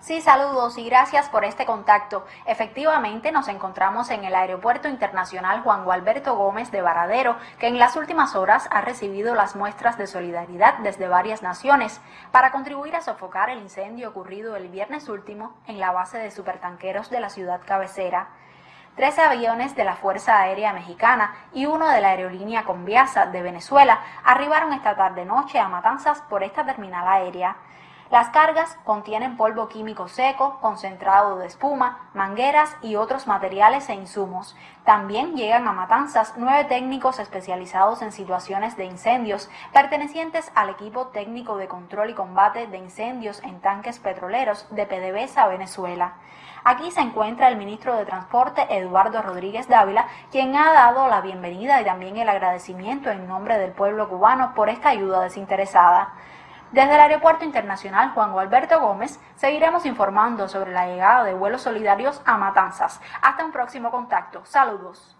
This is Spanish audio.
Sí, saludos y gracias por este contacto. Efectivamente, nos encontramos en el Aeropuerto Internacional Juan Gualberto Gómez de Varadero, que en las últimas horas ha recibido las muestras de solidaridad desde varias naciones para contribuir a sofocar el incendio ocurrido el viernes último en la base de supertanqueros de la ciudad cabecera. Trece aviones de la Fuerza Aérea Mexicana y uno de la aerolínea Conviasa de Venezuela arribaron esta tarde-noche a Matanzas por esta terminal aérea. Las cargas contienen polvo químico seco, concentrado de espuma, mangueras y otros materiales e insumos. También llegan a Matanzas nueve técnicos especializados en situaciones de incendios, pertenecientes al equipo técnico de control y combate de incendios en tanques petroleros de PDVSA Venezuela. Aquí se encuentra el ministro de Transporte, Eduardo Rodríguez Dávila, quien ha dado la bienvenida y también el agradecimiento en nombre del pueblo cubano por esta ayuda desinteresada. Desde el Aeropuerto Internacional Juan Gualberto Gómez seguiremos informando sobre la llegada de vuelos solidarios a Matanzas. Hasta un próximo contacto. Saludos.